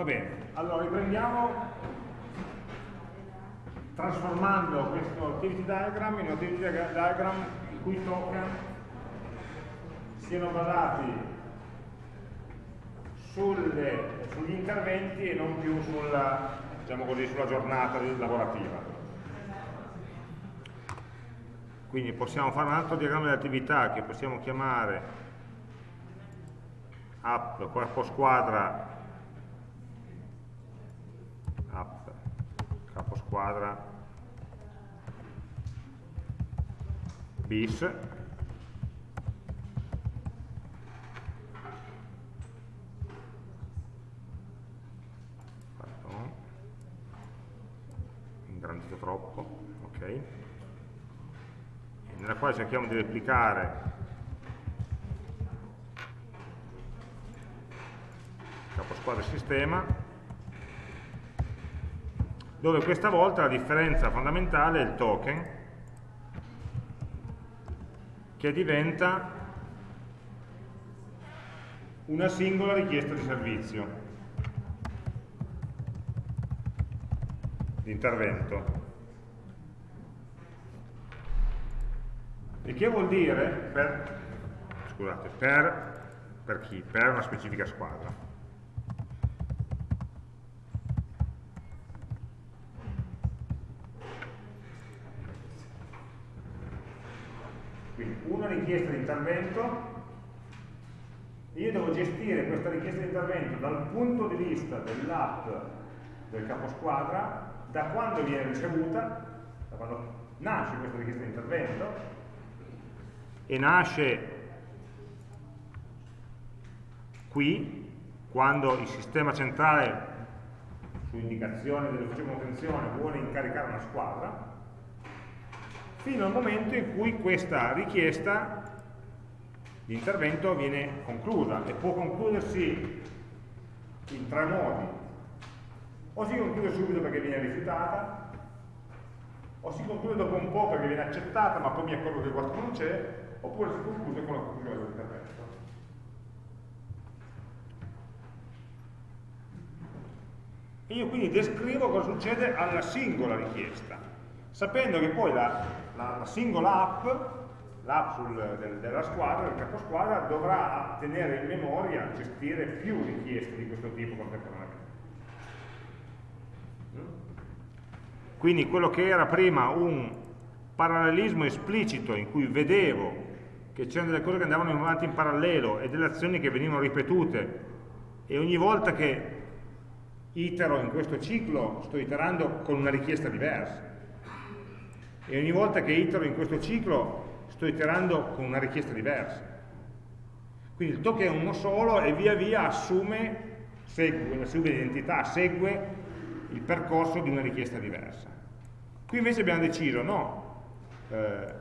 Va bene, allora riprendiamo trasformando questo activity diagram in un activity diagram i cui token siano basati sulle, sugli interventi e non più sulla, diciamo così, sulla giornata lavorativa. Quindi possiamo fare un altro diagramma di attività che possiamo chiamare app corpo squadra app capo squadra. Bis. Ingrandito troppo ok. Nella quale cerchiamo di replicare. Capo squadra sistema dove questa volta la differenza fondamentale è il token che diventa una singola richiesta di servizio di intervento Il che vuol dire, per, scusate, per, per chi? Per una specifica squadra. Quindi una richiesta di intervento, io devo gestire questa richiesta di intervento dal punto di vista dell'app del caposquadra, da quando viene ricevuta, da quando nasce questa richiesta di intervento, e nasce qui, quando il sistema centrale, su indicazione dell'ufficio manutenzione, vuole incaricare una squadra, fino al momento in cui questa richiesta di intervento viene conclusa e può concludersi in tre modi. O si conclude subito perché viene rifiutata, o si conclude dopo un po' perché viene accettata ma poi mi accorgo che qualcuno non c'è, oppure si conclude con la conclusione dell'intervento. E io quindi descrivo cosa succede alla singola richiesta, sapendo che poi la, la, la singola app, l'app del, della squadra, del caposquadra, dovrà tenere in memoria, gestire più richieste di questo tipo contemporaneamente. Quindi quello che era prima un parallelismo esplicito in cui vedevo che c'erano delle cose che andavano avanti in parallelo e delle azioni che venivano ripetute e ogni volta che itero in questo ciclo sto iterando con una richiesta diversa e ogni volta che itero in questo ciclo sto iterando con una richiesta diversa quindi il token è uno solo e via via assume segue, segue l'identità, segue il percorso di una richiesta diversa qui invece abbiamo deciso no, eh,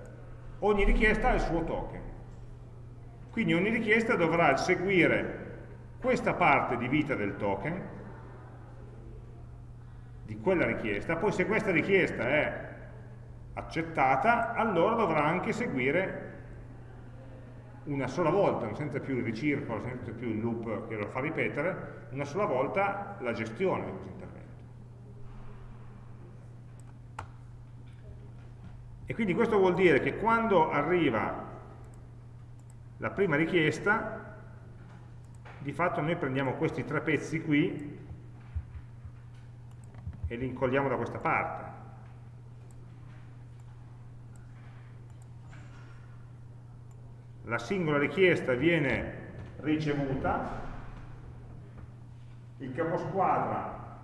ogni richiesta ha il suo token. Quindi ogni richiesta dovrà seguire questa parte di vita del token, di quella richiesta, poi se questa richiesta è accettata, allora dovrà anche seguire una sola volta, senza più il ricircolo, senza più il loop che lo fa ripetere, una sola volta la gestione di questo intervento. E quindi questo vuol dire che quando arriva la prima richiesta, di fatto noi prendiamo questi tre pezzi qui e li incolliamo da questa parte. La singola richiesta viene ricevuta, il caposquadra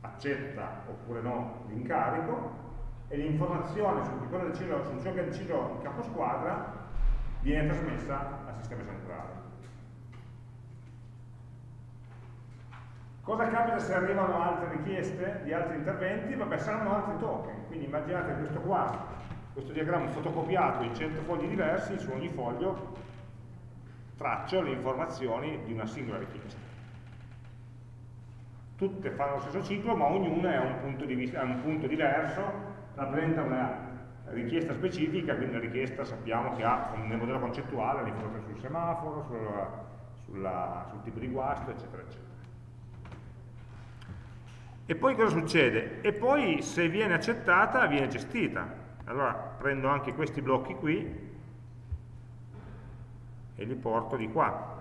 accetta oppure no l'incarico, e l'informazione su, su ciò che ha deciso il capo squadra viene trasmessa al sistema centrale. Cosa capita se arrivano altre richieste di altri interventi? Vabbè, saranno altri token, quindi immaginate questo qua, questo diagramma fotocopiato in 100 fogli diversi, su ogni foglio traccio le informazioni di una singola richiesta. Tutte fanno lo stesso ciclo, ma ognuna ha un punto, vista, un punto diverso rappresenta una richiesta specifica, quindi una richiesta sappiamo che ha nel modello concettuale l'informazione sul semaforo, sulla, sulla, sul tipo di guasto, eccetera, eccetera. E poi cosa succede? E poi se viene accettata, viene gestita. Allora prendo anche questi blocchi qui e li porto di qua.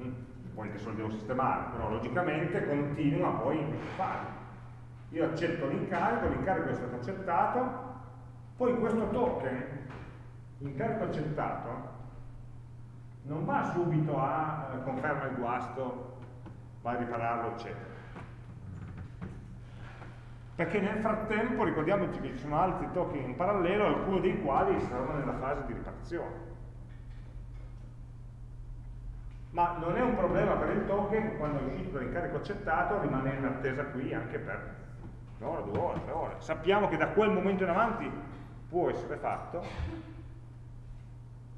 Mm, poi adesso lo devo sistemare, però logicamente continua poi in questa fase. Io accetto l'incarico, l'incarico è stato accettato, poi questo token, incarico accettato, non va subito a eh, conferma il guasto, va a ripararlo, eccetera. Perché nel frattempo ricordiamoci che ci sono altri token in parallelo, alcuni dei quali saranno nella fase di riparazione. Ma non è un problema per il token quando è uscito dall'incarico accettato rimanere in attesa qui anche per un'ora, due ore, tre ore. Sappiamo che da quel momento in avanti può essere fatto,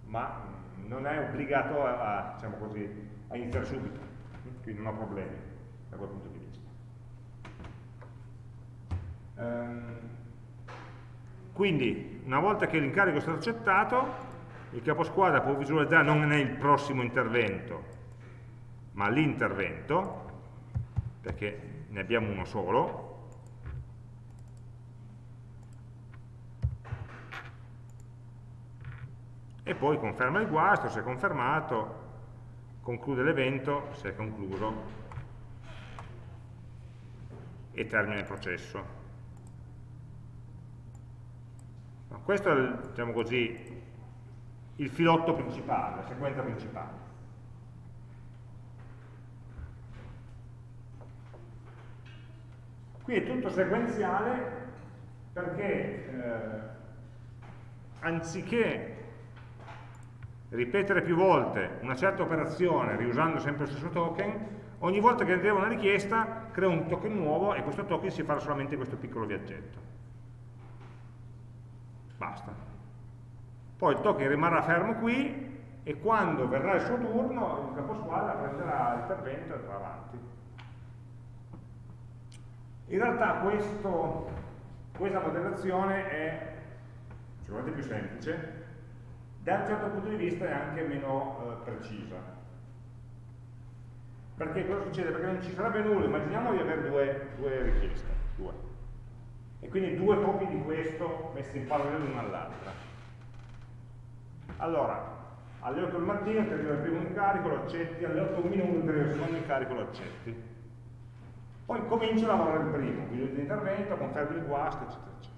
ma non è obbligato a, a, diciamo così, a iniziare subito, quindi non ho problemi da quel punto di vista. Ehm, quindi, una volta che l'incarico è stato accettato, il caposquadra può visualizzare non nel prossimo intervento, ma l'intervento, perché ne abbiamo uno solo, e poi conferma il guasto, se è confermato, conclude l'evento, se è concluso, e termina il processo. No, questo è diciamo così, il filotto principale, la sequenza principale. Qui è tutto sequenziale perché eh, anziché ripetere più volte una certa operazione riusando sempre lo stesso token, ogni volta che arriva una richiesta crea un token nuovo e questo token si farà solamente questo piccolo viaggetto. Basta. Poi il token rimarrà fermo qui e quando verrà il suo turno il caposquadra prenderà l'intervento e andrà avanti. In realtà questo, questa modellazione è sicuramente più semplice da un certo punto di vista è anche meno eh, precisa. Perché cosa succede? Perché non ci sarebbe nulla, immaginiamo di avere due, due richieste, due. E quindi due copie di questo messi in parallelo l'una all'altra. Allora, alle 8 del mattino ti arriva il primo incarico, lo accetti, alle 8 del minuto ti arriva il secondo incarico, lo accetti. Poi comincio a lavorare il primo, video di intervento, confermi il guasto, eccetera, eccetera.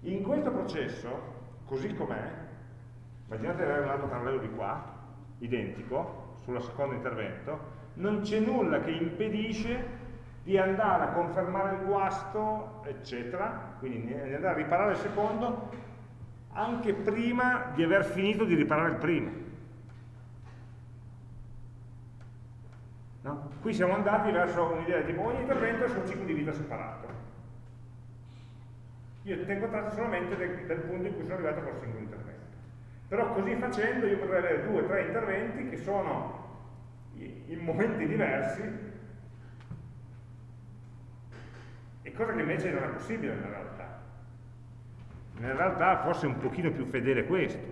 In questo processo, così com'è, immaginate di avere un altro parallelo di qua, identico, sul secondo intervento, non c'è nulla che impedisce di andare a confermare il guasto, eccetera, quindi di andare a riparare il secondo, anche prima di aver finito di riparare il primo. No? Qui siamo andati verso un'idea tipo ogni intervento è su un ciclo di vita separato. Io tengo traccia solamente del, del punto in cui sono arrivato col singolo intervento. Però così facendo io potrei avere due o tre interventi che sono in momenti diversi e cosa che invece non è possibile nella realtà. Nella realtà forse è un pochino più fedele questo.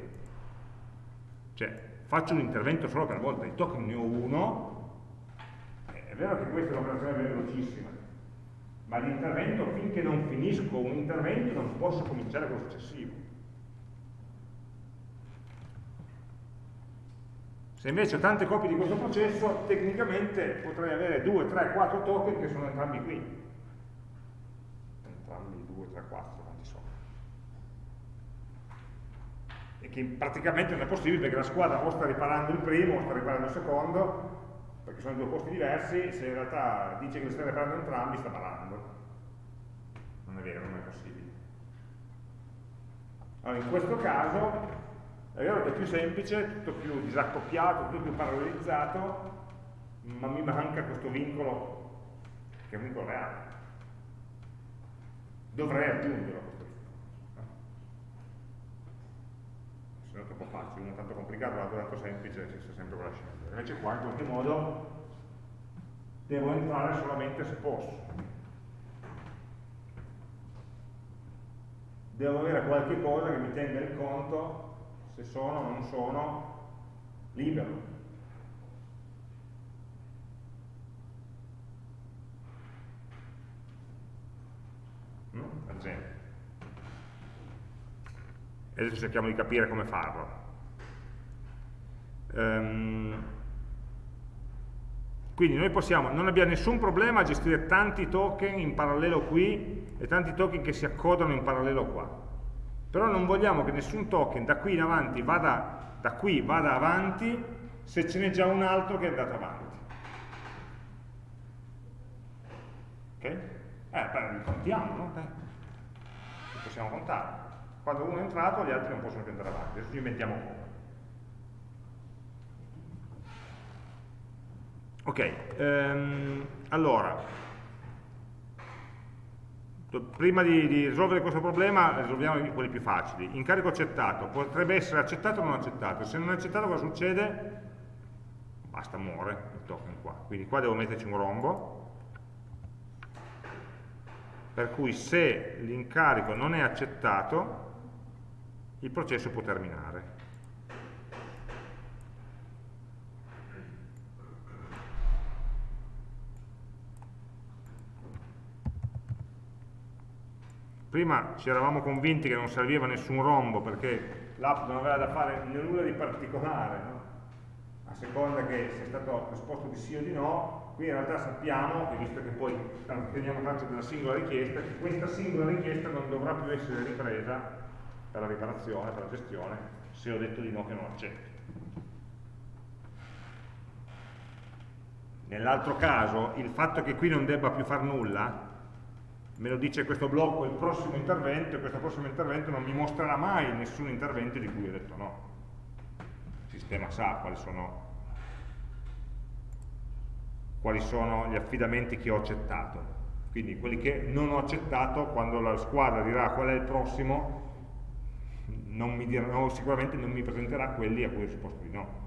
Cioè, faccio un intervento solo per volta, di token ne ho uno, è vero che questa è un'operazione velocissima, ma l'intervento, finché non finisco un intervento, non posso cominciare con il successivo. Se invece ho tante copie di questo processo, tecnicamente potrei avere 2, 3, 4 token che sono entrambi qui. Entrambi 2, 3, 4, quanti sono. E che praticamente non è possibile perché la squadra o sta riparando il primo o sta riparando il secondo, perché sono due posti diversi, se in realtà dice che li sta riparando entrambi, sta parando. Non è vero, non è possibile. Allora, in questo caso è vero che è più semplice, tutto più disaccoppiato, tutto più parallelizzato, ma mi manca questo vincolo, che è un vincolo reale. Dovrei aggiungerlo questo vincolo. Se no è troppo facile, uno è tanto complicato, l'altro è tanto semplice, ci sta sempre quella scelta. Invece qua in qualche modo devo entrare solamente se posso. devo avere qualche cosa che mi tenga il conto se sono o non sono libero. Ad esempio. Adesso cerchiamo di capire come farlo. Um, quindi noi possiamo, non abbiamo nessun problema a gestire tanti token in parallelo qui e tanti token che si accodano in parallelo qua. Però non vogliamo che nessun token da qui in avanti vada, da qui vada avanti se ce n'è già un altro che è andato avanti. Ok? Eh, beh, contiamo, no? Li possiamo contare. Quando uno è entrato gli altri non possono più andare avanti, adesso ci inventiamo come. Ok, ehm, allora, prima di, di, risolvere questo problema risolviamo quelli più facili. Incarico accettato, potrebbe essere accettato o non accettato. Se non è accettato cosa succede? Basta, muore il token qua. Quindi qua devo metterci un rombo, per cui se l'incarico non è accettato, il processo può terminare. Prima ci eravamo convinti che non serviva nessun rombo perché l'app non aveva da fare nulla di particolare no? a seconda che sia stato risposto di sì o di no qui in realtà sappiamo, visto che poi teniamo traccia della singola richiesta, che questa singola richiesta non dovrà più essere ripresa per la riparazione, per la gestione, se ho detto di no che non accetto. Nell'altro caso, il fatto che qui non debba più far nulla me lo dice questo blocco il prossimo intervento e questo prossimo intervento non mi mostrerà mai nessun intervento di cui ho detto no. Il sistema sa quali sono, quali sono gli affidamenti che ho accettato. Quindi quelli che non ho accettato, quando la squadra dirà qual è il prossimo, non mi dirà, sicuramente non mi presenterà quelli a cui ho risposto di no.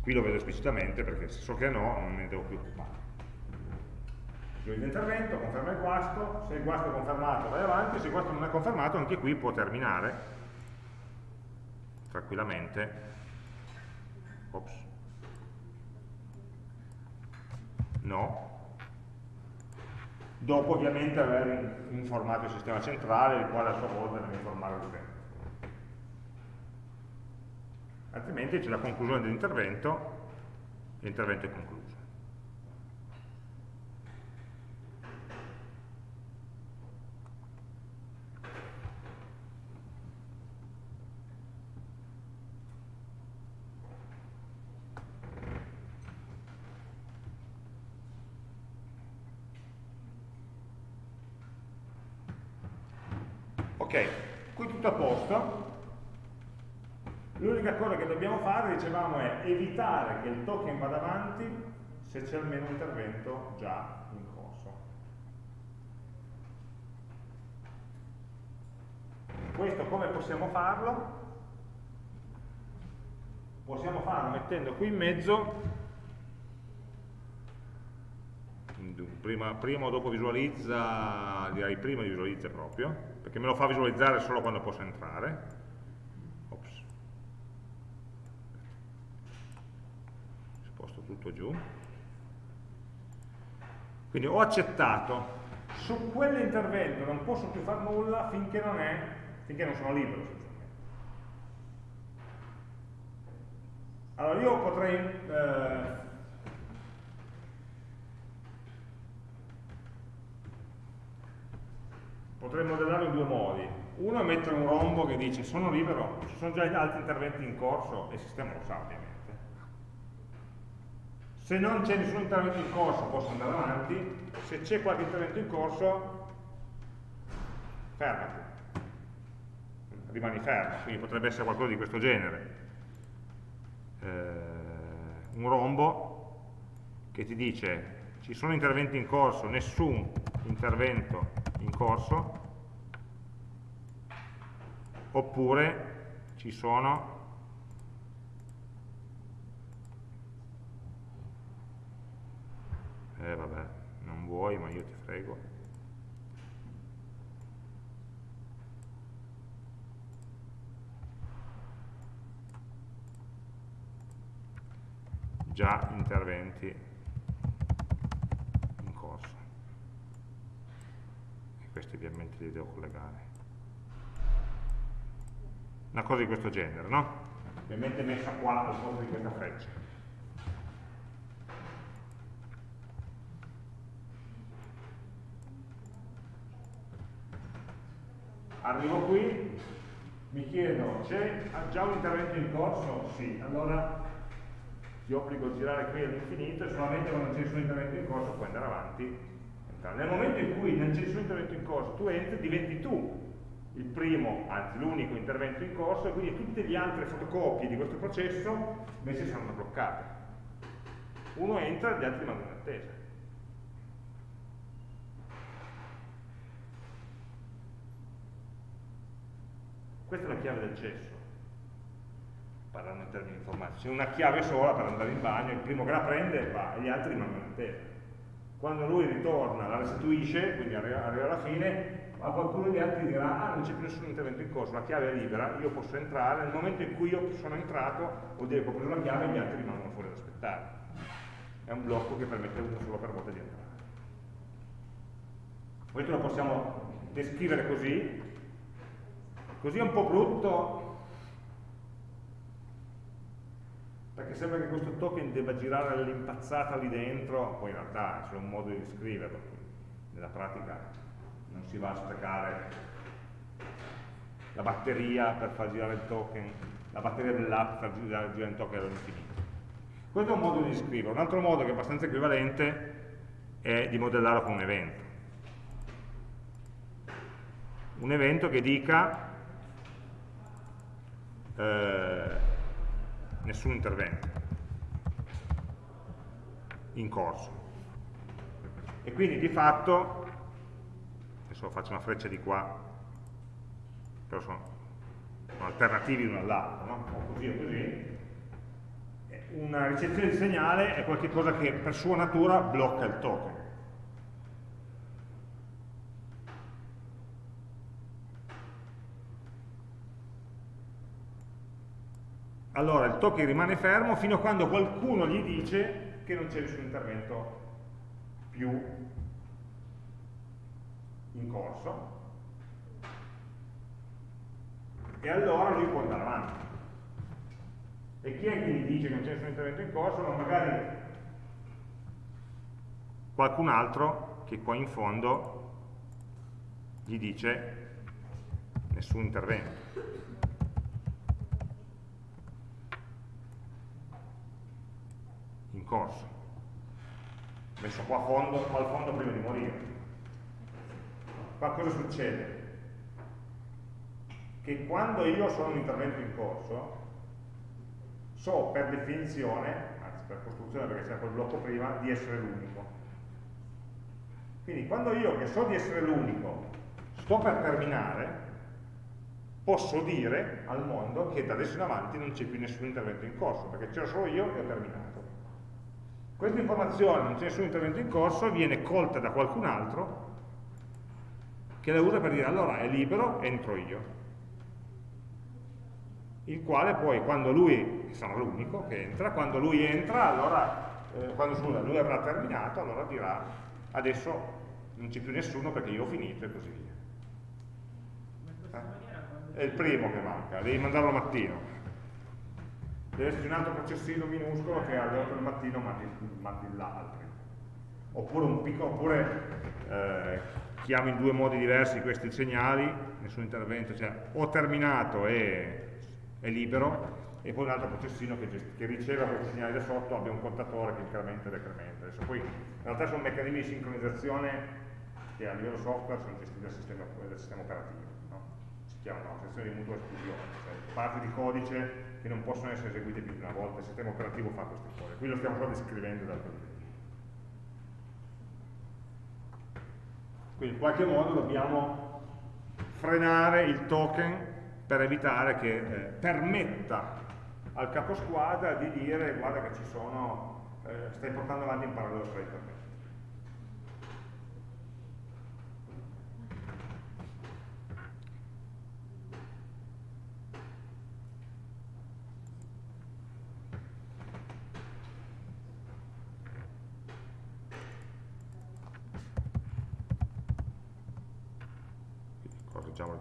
Qui lo vedo esplicitamente perché se so che è no non ne devo più occupare chiudi l'intervento, conferma il guasto, se il guasto è confermato vai avanti, se il guasto non è confermato anche qui può terminare tranquillamente. Ops. No. Dopo ovviamente aver informato il sistema centrale, il quale a sua volta deve informare l'utente. Altrimenti c'è la conclusione dell'intervento, l'intervento è concluso. Ok, qui tutto a posto. L'unica cosa che dobbiamo fare, dicevamo, è evitare che il token vada avanti se c'è almeno un intervento già in corso. Questo come possiamo farlo? Possiamo farlo mettendo qui in mezzo prima, prima o dopo visualizza, direi prima visualizza proprio, perché me lo fa visualizzare solo quando posso entrare. Ops. Sposto tutto giù. Quindi ho accettato, su quell'intervento non posso più fare nulla finché non, è, finché non sono libero. Allora io potrei eh, potrei modellarlo in due modi. Uno è mettere un rombo che dice sono libero, ci sono già altri interventi in corso e il sistema lo sa ovviamente. Se non c'è nessun intervento in corso posso andare avanti, se c'è qualche intervento in corso fermati, rimani fermo, quindi potrebbe essere qualcosa di questo genere. Eh, un rombo che ti dice ci sono interventi in corso, nessun intervento scorso, oppure ci sono eh vabbè, non vuoi ma io ti frego. Già interventi. Questi ovviamente li devo collegare. Una cosa di questo genere, no? Ovviamente messa qua al posto di questa freccia. Arrivo qui, mi chiedo, c'è già un intervento in corso? Sì, allora ti obbligo a girare qui all'infinito e solamente quando c'è nessun intervento in corso puoi andare avanti. Nel momento in cui c'è nessun intervento in corso, tu entri, diventi tu il primo, anzi l'unico intervento in corso e quindi tutte le altre fotocopie di questo processo invece saranno bloccate. Uno entra gli altri rimangono in attesa. Questa è la chiave del cesso parlando in termini informatici, c'è una chiave sola per andare in bagno, il primo che la prende va e gli altri rimangono in attesa. Quando lui ritorna, la restituisce, quindi arriva, alla fine, ma qualcuno degli altri dirà, ah non c'è più nessun intervento in corso, la chiave è libera, io posso entrare, nel momento in cui io sono entrato, vuol dire che ho preso la chiave e gli altri rimangono fuori ad aspettare. È un blocco che permette uno solo per volta di entrare. Questo lo possiamo descrivere così, così è un po' brutto perché sembra che questo token debba girare all'impazzata lì dentro, poi in realtà è solo un modo di descriverlo, nella pratica non si va a sprecare la batteria per far girare il token, la batteria dell'app per girare, girare il token all'infinito. Questo è un modo di scrivere. Un altro modo che è abbastanza equivalente è di modellarlo con un evento. Un evento che dica eh, nessun intervento in corso. E quindi di fatto, adesso faccio una freccia di qua, però sono, sono alternativi l'uno all'altro, no? o così o così, una ricezione di segnale è qualcosa che per sua natura blocca il token. Allora il token rimane fermo fino a quando qualcuno gli dice che non c'è nessun intervento più in corso. E allora lui può andare avanti. E chi è che gli dice che non c'è nessun intervento in corso? ma magari qualcun altro che qua in fondo gli dice nessun intervento corso. Messo qua, fondo, qua al fondo prima di morire. Qua cosa succede? che quando io sono un intervento in corso so per definizione anzi per costruzione perché c'era quel blocco prima di essere l'unico. Quindi quando io che so di essere l'unico sto per terminare posso dire al mondo che da adesso in avanti non c'è più nessun intervento in corso perché c'ero solo io e ho terminato questa informazione, non c'è nessun intervento in corso, viene colta da qualcun altro che la usa per dire allora è libero, entro io. Il quale poi quando lui, sarà l'unico che entra, quando lui entra, allora, eh, quando scusa, lui avrà terminato, allora dirà adesso non c'è più nessuno perché io ho finito e così via. Eh? È il primo che manca, devi mandarlo mattino deve esserci un altro processino minuscolo che alle 8 del mattino mandi, mandi l'altro. Oppure, un piccolo, oppure eh, chiamo in due modi diversi questi segnali, nessun intervento, cioè ho terminato e è libero, e poi un altro processino che, che riceve questi segnali da sotto, abbia un contatore che incrementa e decrementa. Adesso poi in realtà sono meccanismi di sincronizzazione che a livello software sono gestiti dal sistema, dal sistema operativo, no? si chiamano sezioni di mutua esclusione, cioè parti di codice che non possono essere eseguite più di una volta, il sistema operativo fa queste cose, qui lo stiamo solo descrivendo dal punto Quindi in qualche modo dobbiamo frenare il token per evitare che eh, permetta al capo squadra di dire guarda che ci sono, eh, stai portando avanti in parallelo tra i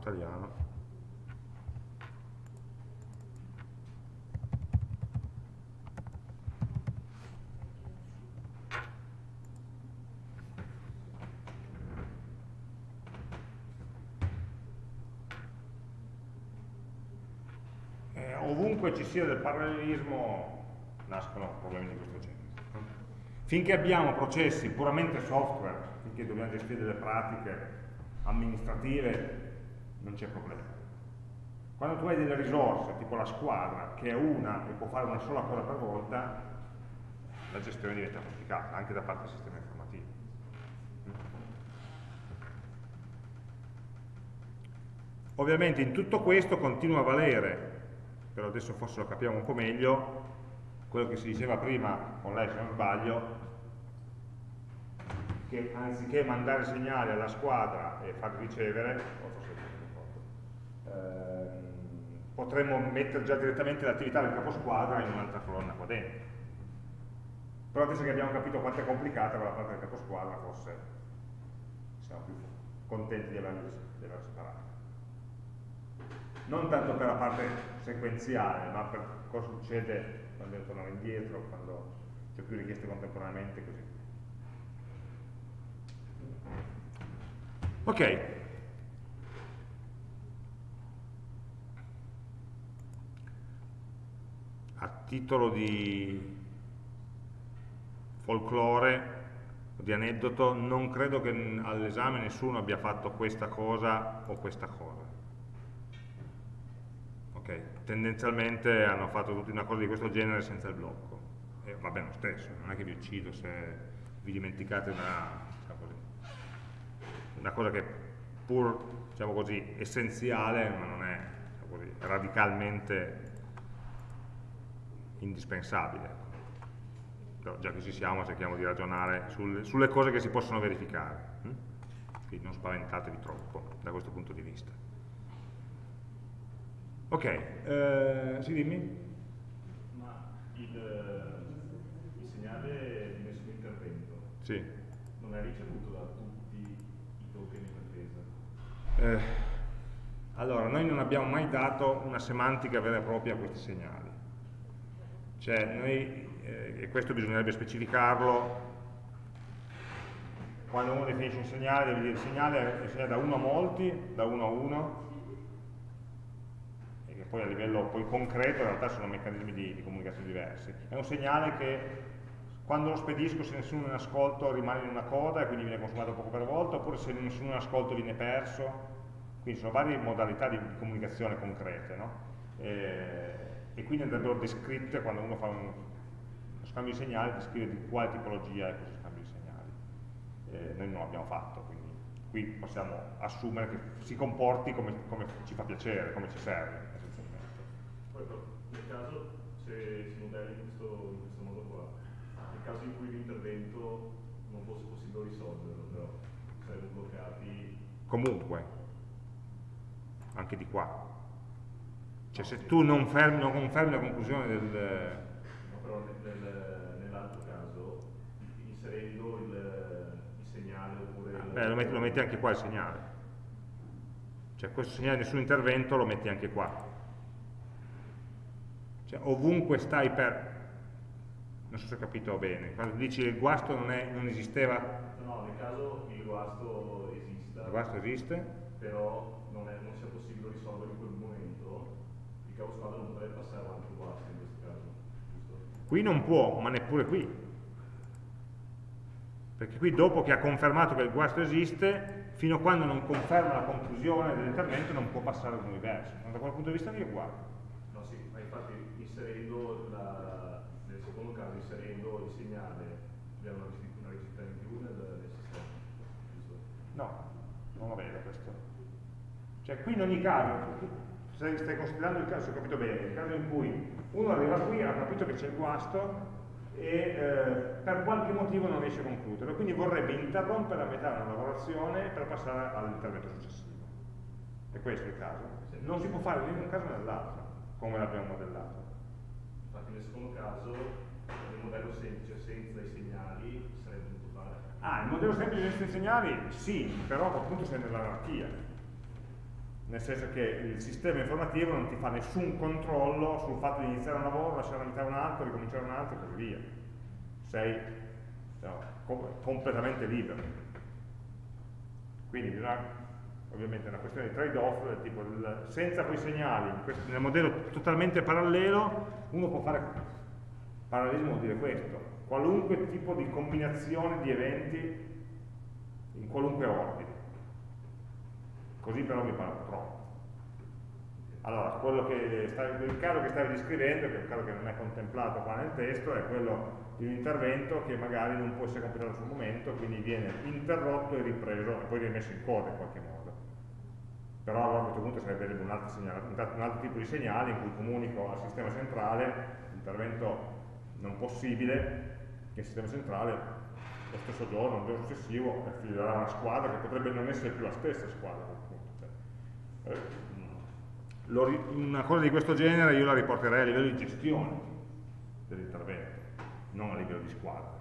l'italiano. Eh, ovunque ci sia del parallelismo nascono problemi di questo genere. Finché abbiamo processi puramente software, finché dobbiamo gestire delle pratiche amministrative, non c'è problema. Quando tu hai delle risorse, tipo la squadra, che è una e può fare una sola cosa per volta, la gestione diventa complicata, anche da parte del sistema informativo. Ovviamente in tutto questo continua a valere, però adesso forse lo capiamo un po' meglio, quello che si diceva prima con lei se non sbaglio, che anziché mandare segnali alla squadra e farli ricevere, potremmo mettere già direttamente l'attività del caposquadra in un'altra colonna qua dentro. Però adesso che abbiamo capito quanto è complicata quella parte del caposquadra, forse siamo più contenti di averla separata. Non tanto per la parte sequenziale, ma per cosa succede quando devo tornare indietro, quando c'è più richieste contemporaneamente, così. Ok. A titolo di folklore di aneddoto, non credo che all'esame nessuno abbia fatto questa cosa o questa cosa. Okay. Tendenzialmente hanno fatto tutti una cosa di questo genere senza il blocco. E va bene lo stesso, non è che vi uccido se vi dimenticate una, una cosa che pur diciamo così, essenziale, ma non è diciamo così, radicalmente indispensabile. Però già che ci siamo cerchiamo di ragionare sul, sulle cose che si possono verificare. Hm? Quindi non spaventatevi troppo da questo punto di vista. Ok, eh, sì dimmi? Ma il, il segnale di nessun intervento sì. non è ricevuto da tutti i token in attesa? Eh, allora, noi non abbiamo mai dato una semantica vera e propria a questi segnali. Cioè, noi, eh, e questo bisognerebbe specificarlo, quando uno definisce un segnale, deve dire il segnale è segnale da 1 a molti, da 1 a 1, poi a livello poi concreto in realtà sono meccanismi di, di comunicazione diversi. È un segnale che quando lo spedisco se nessuno in ascolto rimane in una coda e quindi viene consumato poco per volta, oppure se nessuno in ascolto viene perso, quindi sono varie modalità di, comunicazione concrete, no? e, e, quindi andrebbero descritte quando uno fa un, uno scambio di segnali, descrive di quale tipologia è questo scambio di segnali. Eh, noi non l'abbiamo fatto, quindi qui possiamo assumere che si comporti come, come ci fa piacere, come ci serve. Poi nel caso, se si modella in questo, in questo modo qua, nel caso in cui l'intervento non fosse possibile risolverlo, però saremmo bloccati... Comunque, anche di qua. Cioè se tu non, fermi, non confermi la conclusione del... No, però nel, nell'altro caso, inserendo il, il segnale oppure... Il... Beh, lo metti, lo metti anche qua il segnale. Cioè questo segnale di nessun intervento lo metti anche qua cioè, ovunque stai per... Non so se ho capito bene, quando dici il guasto non, è, non esisteva... No, nel caso il guasto esista. Il guasto esiste? Però non, è, non sia possibile momento, il capo squadra non potrebbe passare avanti guasto in questo caso, giusto? Qui non può, ma neppure qui. Perché qui dopo che ha confermato che il guasto esiste, fino a quando non conferma la conclusione dell'intervento non può passare all'universo. Da quel punto di vista lì è uguale. No, sì, ma infatti inserendo la, nel secondo caso inserendo il segnale abbiamo una ricerca in più nel, nel sistema no, non lo vedo questo cioè qui in ogni caso stai, stai considerando il caso, se ho capito bene il caso in cui uno arriva qui ha capito che c'è il guasto e eh, per qualche motivo non riesce a concludere quindi vorrebbe interrompere a metà una lavorazione per passare all'intervento successivo è questo il caso non si può fare né in un caso né nell'altro come l'abbiamo modellato Infatti nel secondo caso il modello semplice senza i segnali sarebbe dovuto fare. Ah, il modello semplice senza i segnali? Sì, però a quel punto sei nell'anarchia. Nel senso che il sistema informativo non ti fa nessun controllo sul fatto di iniziare un lavoro, lasciare iniziare un altro, ricominciare un altro e così via. Sei no, completamente libero. Quindi bisogna, ovviamente è una questione di trade-off, tipo il, senza quei segnali, questo, nel modello totalmente parallelo, uno può fare parallelismo vuol dire questo, qualunque tipo di combinazione di eventi in qualunque ordine. Così però mi pare troppo. Allora, stavi, il caso che stavi descrivendo, che è un caso che non è contemplato qua nel testo, è quello di un intervento che magari non può essere completato sul momento, quindi viene interrotto e ripreso e poi rimesso in coda in qualche modo. Però allora a questo punto sarebbe un altro, segnale, un altro tipo di segnale in cui comunico al sistema centrale l'intervento non possibile che il sistema centrale lo stesso giorno, il giorno successivo, affiderà una squadra che potrebbe non essere più la stessa squadra. Eh, una cosa di questo genere io la riporterei a livello di gestione dell'intervento, non a livello di squadra.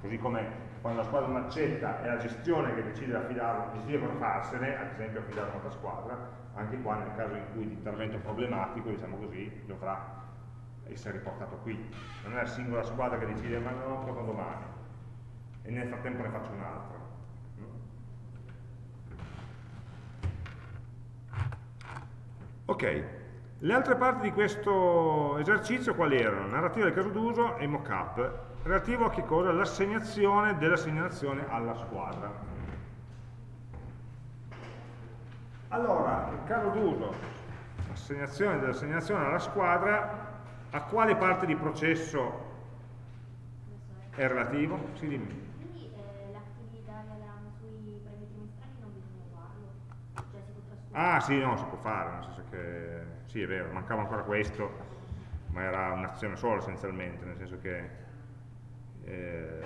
Così come quando la squadra non accetta è la gestione che decide, affidare, decide cosa farsene, ad esempio affidare un'altra squadra, anche qua nel caso in cui l'intervento problematico, diciamo così, dovrà essere riportato qui. Non è la singola squadra che decide ma no, cosa domani e nel frattempo ne faccio un'altra. Ok, le altre parti di questo esercizio quali erano? Narrativa del caso d'uso e mockup, relativo a che cosa? L'assegnazione della segnalazione alla squadra. Allora, il caso d'uso, assegnazione della segnalazione alla squadra, a quale parte di processo è relativo? Sì, dimmi. Quindi eh, l'attività sui premi trimestrali non bisogna farlo? Cioè si può trasformare? Ah sì, no, si può fare, nel senso che sì, è vero, mancava ancora questo, ma era un'azione sola essenzialmente, nel senso che eh,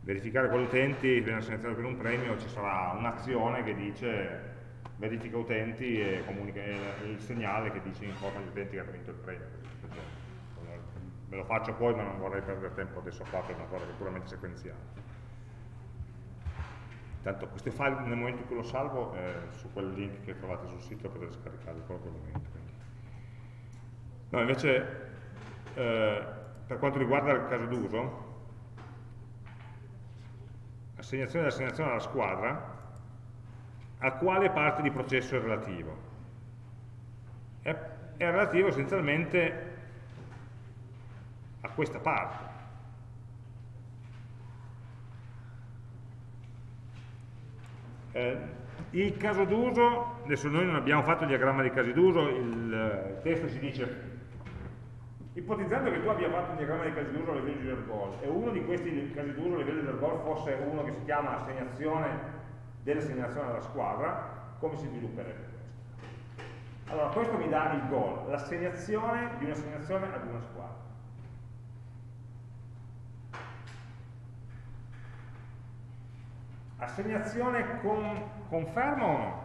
verificare quali utenti viene selezionato per un premio, ci sarà un'azione che dice verifica utenti e comunica il segnale che dice informa gli utenti che ha vinto il premio. Me lo faccio poi ma non vorrei perdere tempo adesso qua per una cosa che è puramente sequenziale. Tanto queste file nel momento in cui lo salvo eh, su quel link che trovate sul sito potete scaricarlo proprio quel momento. Quindi. No, invece eh, per quanto riguarda il caso d'uso, assegnazione dell'assegnazione alla squadra, a quale parte di processo è relativo? È, è relativo essenzialmente a questa parte. Eh, il caso d'uso, adesso noi non abbiamo fatto il diagramma dei casi d'uso, il, testo ci dice ipotizzando che tu abbia fatto un diagramma dei casi d'uso a livello di Ergol e uno di questi casi d'uso a livello di Ergol fosse uno che si chiama assegnazione dell'assegnazione alla squadra, come si svilupperebbe questo? Allora, questo mi dà il goal, l'assegnazione di un'assegnazione ad una squadra. Assegnazione con, conferma o no?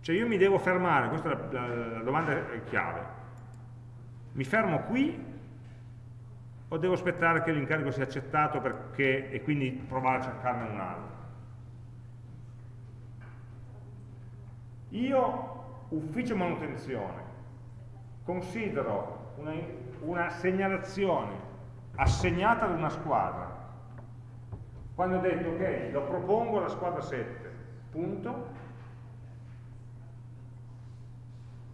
Cioè io mi devo fermare, questa è la, la, la domanda chiave. Mi fermo qui o devo aspettare che l'incarico sia accettato perché, e quindi provare a cercarne un altro? Io, ufficio manutenzione, considero una, una segnalazione assegnata ad una squadra. Quando ho detto, ok, lo propongo alla squadra 7, punto,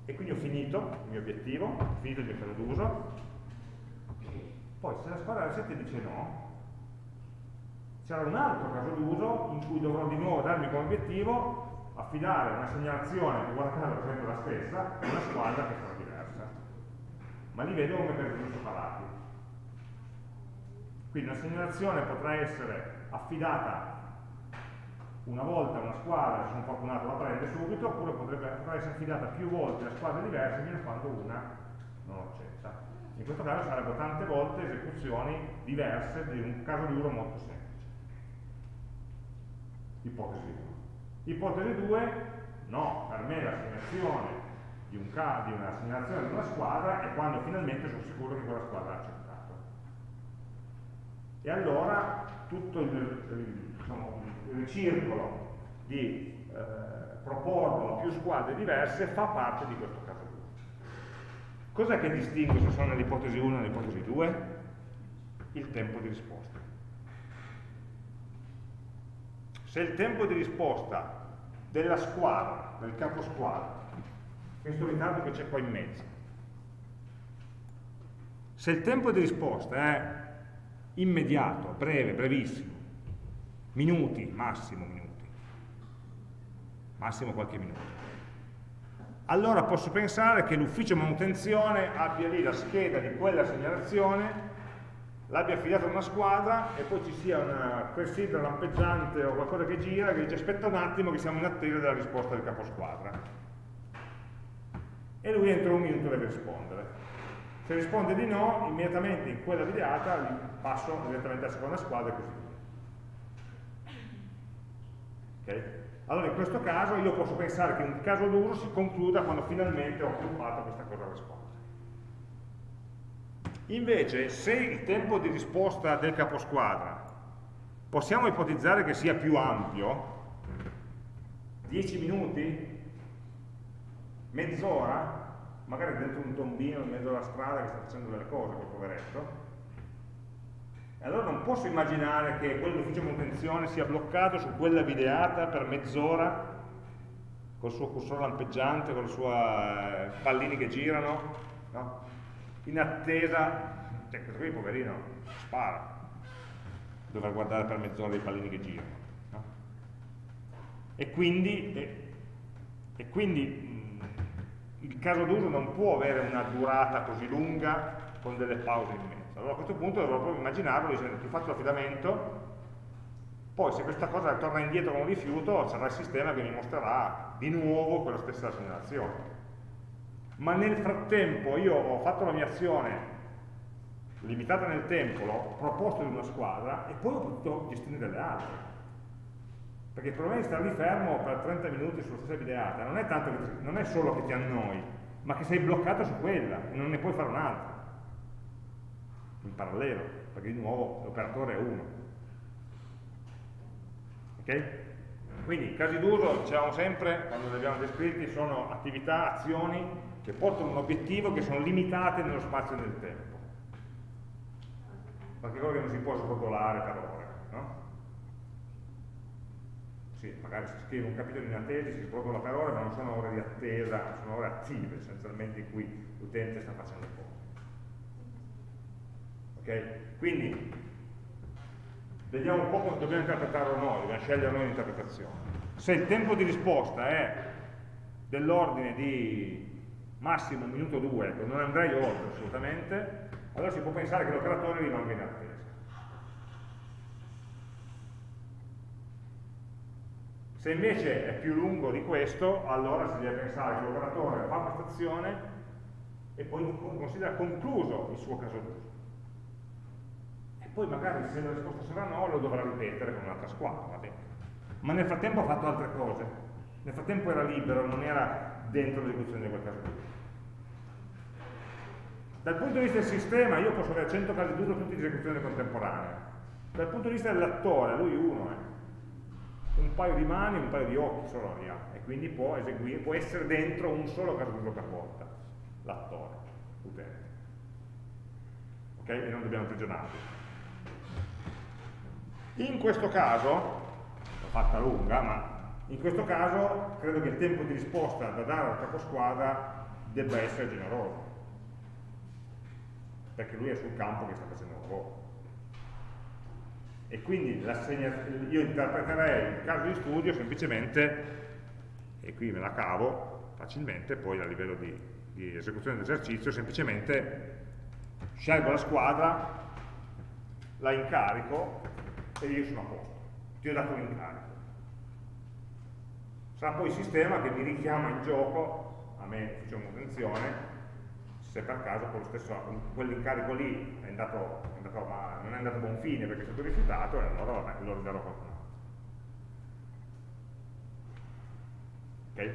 e quindi ho finito il mio obiettivo, ho finito il mio caso d'uso, poi se la squadra 7 dice no, c'era un altro caso d'uso in cui dovrò di nuovo darmi come obiettivo affidare una segnalazione che guarda caso sempre la stessa a una squadra che sarà diversa. Ma li vedo come per separati quindi una segnalazione potrà essere affidata una volta a una squadra, se sono fortunato la prende subito, oppure potrebbe, essere affidata più volte a squadre diverse fino a quando una non accetta. In questo caso sarebbero tante volte esecuzioni diverse di un caso di uno molto semplice. Ipotesi 1. Ipotesi 2, no, per me l'assegnazione di, un di una di una squadra è quando finalmente sono sicuro che quella squadra ha accettato. E allora tutto il, diciamo, il circolo di eh, proporlo più squadre diverse fa parte di questo caso 2. Cos'è che distingue se sono nell'ipotesi 1 e nell'ipotesi 2? Il tempo di risposta. Se il tempo di risposta della squadra, del capo squadra, questo ritardo che c'è qua in mezzo, se il tempo di risposta è immediato, breve, brevissimo, minuti, massimo minuti, massimo qualche minuto, allora posso pensare che l'ufficio manutenzione abbia lì la scheda di quella segnalazione, l'abbia affidata a una squadra e poi ci sia una clessidra lampeggiante o qualcosa che gira che dice aspetta un attimo che siamo in attesa della risposta del caposquadra. E lui entro un minuto deve rispondere. Se risponde di no, immediatamente in quella videata passo direttamente alla seconda squadra e così via. Okay? Allora in questo caso io posso pensare che un caso d'uso si concluda quando finalmente ho sviluppato questa cosa a rispondere. Invece, se il tempo di risposta del caposquadra possiamo ipotizzare che sia più ampio, 10 minuti, mezz'ora, magari dentro un tombino in mezzo alla strada che sta facendo delle cose, quel poveretto, e allora non posso immaginare che quell'ufficio manutenzione sia bloccato su quella videata per mezz'ora col suo cursore lampeggiante, con i suoi eh, pallini che girano, no? in attesa, cioè questo qui poverino spara, dovrà guardare per mezz'ora i pallini che girano. No? E quindi, e, e quindi il caso d'uso non può avere una durata così lunga con delle pause in mezzo. Allora a questo punto dovrò proprio immaginarlo dicendo ti faccio l'affidamento, poi se questa cosa torna indietro con un rifiuto sarà il sistema che mi mostrerà di nuovo quella stessa segnalazione. Ma nel frattempo io ho fatto la mia azione limitata nel tempo, l'ho proposto in una squadra e poi ho potuto gestire delle altre perché il problema di stare lì fermo per 30 minuti sulla stessa videata non è, tanto che, non è solo che ti annoi, ma che sei bloccato su quella e non ne puoi fare un'altra in parallelo, perché di nuovo l'operatore è uno. Ok? Quindi casi d'uso, diciamo sempre, quando li abbiamo descritti, sono attività, azioni che portano un obiettivo che sono limitate nello spazio e nel tempo. Qualche cosa che non si può srotolare per ore. No? Sì, magari si scrive un capitolo in attesa, si spropola per ore, ma non sono ore di attesa, sono ore attive essenzialmente in cui l'utente sta facendo cose. Ok? Quindi vediamo un po' come dobbiamo interpretarlo noi, dobbiamo scegliere noi l'interpretazione. Se il tempo di risposta è dell'ordine di massimo un minuto o due, ecco, non andrei oltre assolutamente, allora si può pensare che l'operatore rimanga in attesa. Se invece è più lungo di questo, allora si deve pensare che l'operatore fa questa azione e poi considera concluso il suo caso d'uso. E poi magari se la risposta sarà no, lo dovrà ripetere con un'altra squadra. Ma nel frattempo ha fatto altre cose. Nel frattempo era libero, non era dentro l'esecuzione di quel caso d'uso. Dal punto di vista del sistema, io posso avere 100 casi d'uso tutti di esecuzione contemporanea. Dal punto di vista dell'attore, lui uno è un paio di mani e un paio di occhi solo ne e quindi può, eseguire, può essere dentro un solo caso d'uso per volta, l'attore, l'utente. Ok? E non dobbiamo imprigionarli. In questo caso, l'ho fatta lunga, ma in questo caso credo che il tempo di risposta da dare al caposquadra debba essere generoso, perché lui è sul campo che sta facendo il lavoro e quindi io interpreterei il caso di studio semplicemente, e qui me la cavo facilmente, poi a livello di, di esecuzione dell'esercizio, semplicemente scelgo la squadra, la incarico e io sono a posto, ti ho dato un incarico. Sarà poi il sistema che mi richiama in gioco, a me faccio manutenzione, se per caso quell'incarico lì è andato, andato, ma non è andato a buon fine perché è stato rifiutato, e allora vabbè, lo ridarò a qualcun altro. Ok?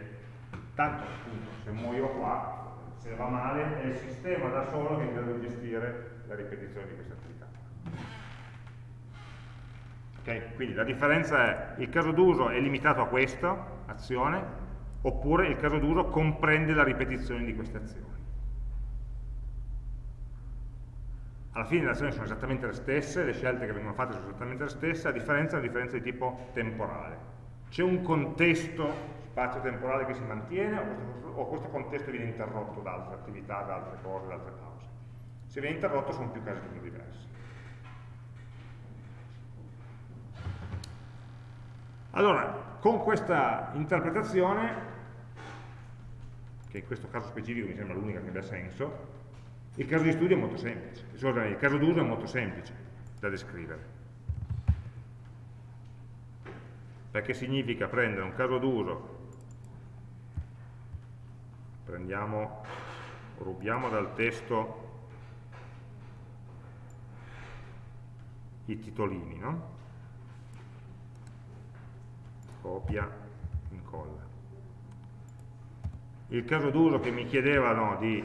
Tanto appunto, se muoio qua, se va male, è il sistema da solo che è in grado di gestire la ripetizione di questa attività. Okay? Quindi la differenza è il caso d'uso è limitato a questa azione oppure il caso d'uso comprende la ripetizione di queste azioni. Alla fine le azioni sono esattamente le stesse, le scelte che vengono fatte sono esattamente le stesse, a differenza è una differenza di tipo temporale. C'è un contesto spazio-temporale che si mantiene o questo, o questo contesto viene interrotto da altre attività, da altre cose, da altre pause. Se viene interrotto sono più casi diversi. Allora, con questa interpretazione, che in questo caso specifico mi sembra l'unica che abbia senso, il caso di studio è molto semplice, il caso d'uso è molto semplice da descrivere. Perché significa prendere un caso d'uso, prendiamo, rubiamo dal testo i titolini, no? copia, incolla. Il caso d'uso che mi chiedevano di,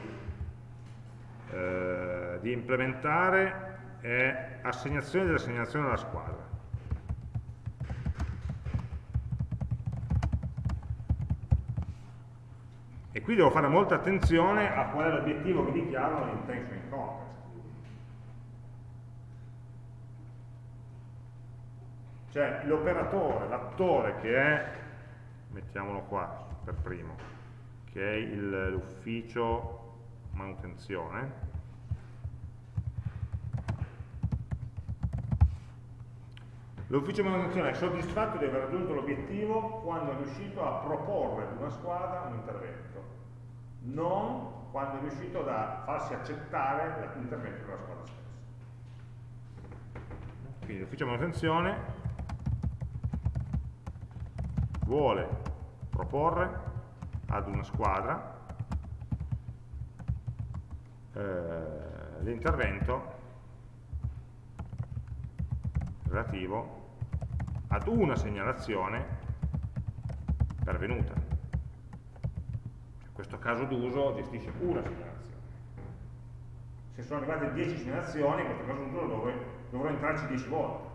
eh, di implementare è assegnazione dell'assegnazione alla squadra. E qui devo fare molta attenzione a qual è l'obiettivo che dichiaro nell'intention in context. Cioè l'operatore, l'attore che è, mettiamolo qua per primo, che è l'ufficio manutenzione, L'ufficio manutenzione è soddisfatto di aver raggiunto l'obiettivo quando è riuscito a proporre ad una squadra un intervento, non quando è riuscito a farsi accettare l'intervento della squadra stessa. Quindi l'ufficio manutenzione vuole proporre ad una squadra l'intervento relativo ad una segnalazione pervenuta. In questo caso d'uso gestisce una segnalazione. Se sono arrivate 10 segnalazioni, in questo caso d'uso dovrò, dovrò entrarci 10 volte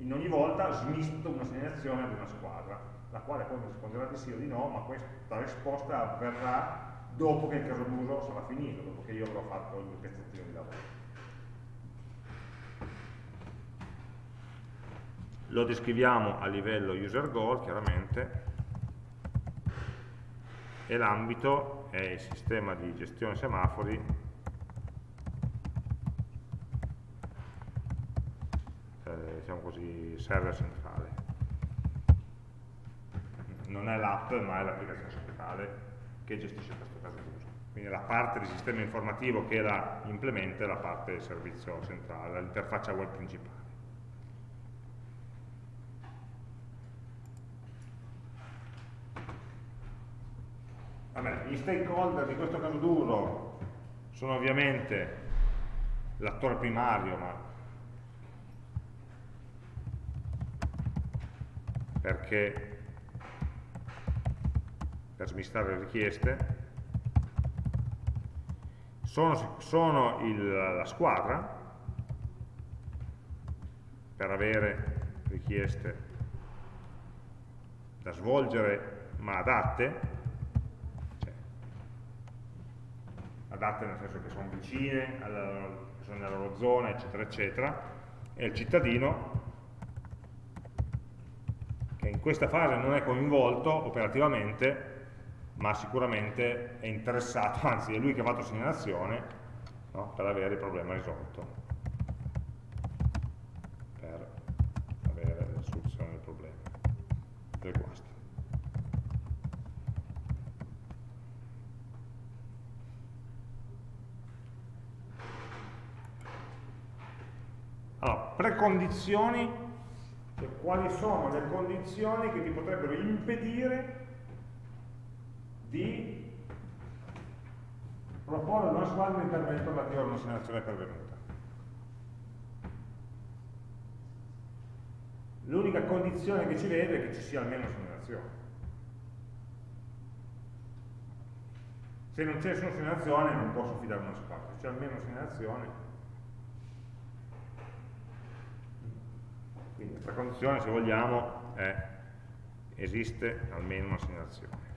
in ogni volta smisto una segnalazione ad una squadra, la quale poi mi risponderà di sì o di no, ma questa risposta avverrà dopo che il caso d'uso sarà finito, dopo che io avrò fatto il mio pezzettino di lavoro. Lo descriviamo a livello user goal, chiaramente, e l'ambito è il sistema di gestione semafori diciamo così, server centrale. Non è l'app, ma è l'applicazione centrale che gestisce questo caso d'uso. Quindi la parte del sistema informativo che la implementa è la parte del servizio centrale, l'interfaccia web principale. Vabbè, gli stakeholder di questo caso d'uso sono ovviamente l'attore primario, ma perché per smistare le richieste. Sono, sono il, la squadra per avere richieste da svolgere ma adatte cioè, adatte nel senso che sono vicine, alla, sono nella loro zona eccetera eccetera e il cittadino che in questa fase non è coinvolto operativamente, ma sicuramente è interessato, anzi è lui che ha fatto segnalazione no? per avere il problema risolto, per avere la soluzione del problema, del guasto. Allora, precondizioni cioè, quali sono le condizioni che ti potrebbero impedire di proporre a una squadra un intervento relativo a una segnalazione pervenuta. L'unica condizione che ci vede è che ci sia almeno una segnalazione. Se non c'è nessuna segnalazione non posso fidare una squadra, se c'è almeno una segnalazione Quindi la condizione, se vogliamo, è esiste almeno una segnalazione.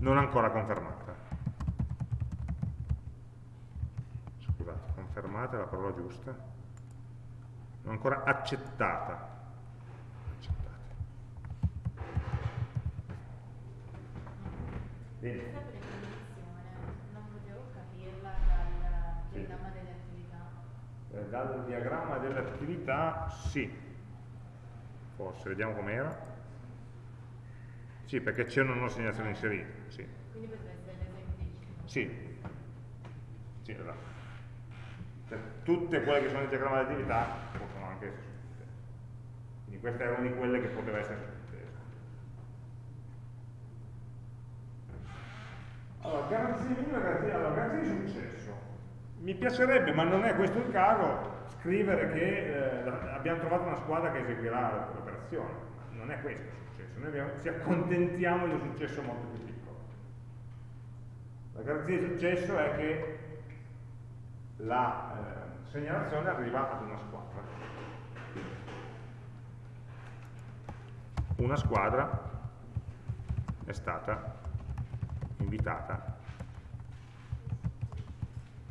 Non ancora confermata. Scusate, confermata è la parola giusta. Non ancora accettata. accettata. Bene. Questa definizione non potevo capirla dal Sì. diagramma delle attività. Eh, Dal diagramma delle attività, sì. Forse, vediamo com'era. Sì, perché c'è una nuova segnalazione inserita, sì. Quindi potrebbe essere l'esempio Sì, sì esatto. Cioè, tutte quelle che sono nel diagramma di attività possono anche essere sottintese. Quindi questa è una di quelle che poteva essere sottintesa. Allora, garanzia minima, garanzia, allora, garanzia di successo. Mi piacerebbe, ma non è questo il caso, scrivere che eh, abbiamo trovato una squadra che eseguirà l'operazione. Non è questo il successo, noi abbiamo- ci accontentiamo di un successo molto più piccolo. La garanzia di successo è che la eh, segnalazione arriva ad una squadra. Una squadra è stata invitata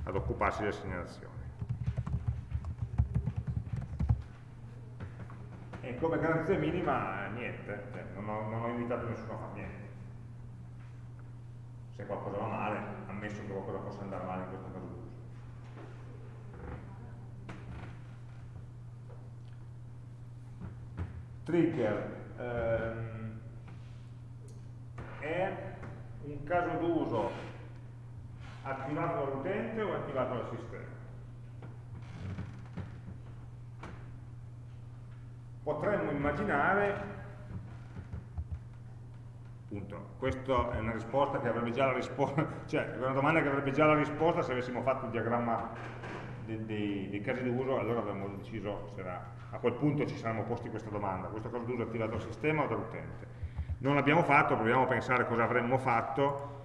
ad occuparsi delle segnalazioni. E come garanzia minima niente, cioè, non, ho, non ho invitato nessuno a fare niente se qualcosa va male, ammesso che qualcosa possa andare male in questo caso d'uso. Trigger ehm, è un caso d'uso attivato dall'utente o attivato dal sistema? Potremmo immaginare Punto. Questa è una risposta che avrebbe già la risposta, cioè è una domanda che avrebbe già la risposta se avessimo fatto il diagramma dei, dei- dei casi d'uso, allora avremmo deciso, se era- a quel punto ci saremmo posti questa domanda, questo caso d'uso è attivato dal sistema o dall'utente? Non l'abbiamo fatto, proviamo a pensare cosa avremmo fatto,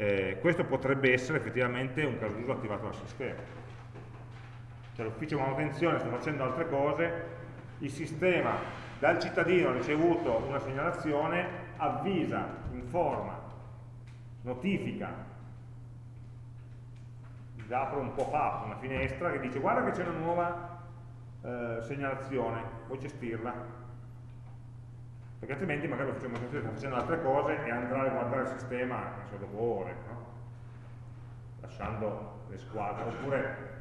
Eh, questo potrebbe essere effettivamente un caso d'uso attivato dal sistema. Cioè l'ufficio manutenzione sta facendo altre cose, il sistema dal cittadino ha ricevuto una segnalazione, avvisa, informa, notifica, apro un pop-up, una finestra che dice guarda che c'è una nuova eh, segnalazione, vuoi gestirla? Perché altrimenti magari l'ufficio manutenzione sta facendo altre cose e andrà a guardare il sistema so, dopo ore, no? lasciando le squadre, oppure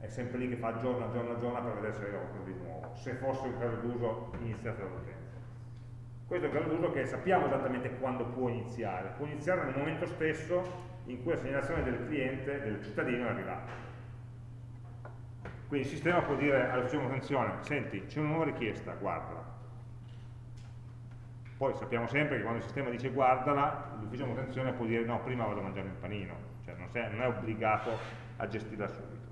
è sempre lì che fa giorno giorno giorno per vedere se qualcosa di nuovo, se fosse un caso d'uso iniziato dall'utente. Questo è un caso d'uso che sappiamo esattamente quando può iniziare, può iniziare nel momento stesso in cui la segnalazione del cliente, del cittadino è arrivata. Quindi il sistema può dire all'ufficio manutenzione, senti, c'è una nuova richiesta, guardala. Poi sappiamo sempre che quando il sistema dice guardala, l'ufficio manutenzione può dire no, prima vado a mangiare il panino, cioè non, sei- non è obbligato a gestirla subito.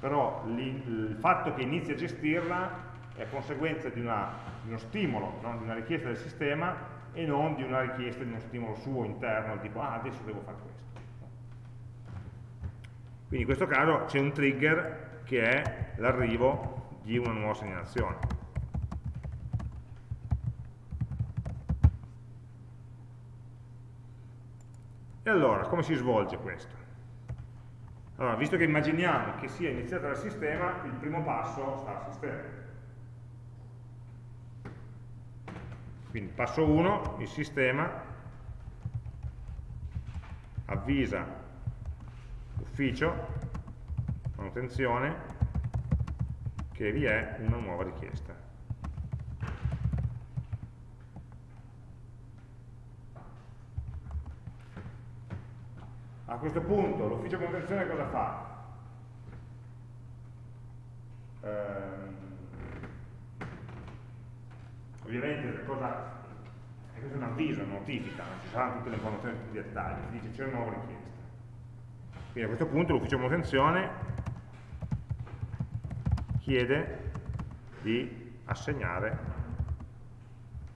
Però il fatto che inizi a gestirla è conseguenza di, una- di uno stimolo, no? di una richiesta del sistema e non di una richiesta di uno stimolo suo interno, tipo ah adesso devo fare questo. Quindi in questo caso c'è un trigger che è l'arrivo di una nuova segnalazione. E allora, come si svolge questo? Allora, visto che immaginiamo che sia iniziata dal sistema, il primo passo sta al sistema. Quindi passo 1, il sistema avvisa l'ufficio, manutenzione, che vi è una nuova richiesta. A questo punto l'ufficio manutenzione cosa fa? Ehm, ovviamente che cosa, è questo un avviso, una notifica, non ci saranno tutte le informazioni, tutti i dettagli, ti dice c'è una nuova richiesta. Quindi a questo punto l'ufficio manutenzione chiede di assegnare